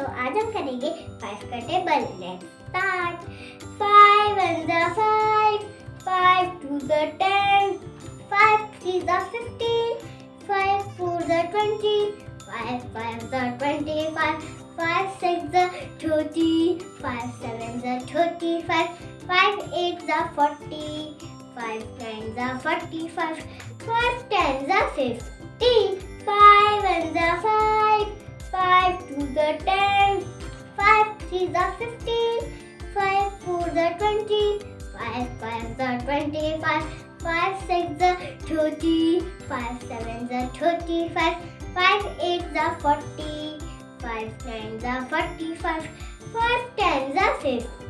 करेंगे फाइव का table let's start five one the five five two the ten five three the fifteen five four the twenty five five the twenty five five six the thirty five seven the thirty five five eight the forty five nine the forty five five ten the fifty five one the five threes are fifteen. Five fours are twenty. Five fives are twenty-five. Five sixes are thirty. Five sevens are thirty-five. Five eights are forty. Five nines are forty-five. Five, ten, the fifty.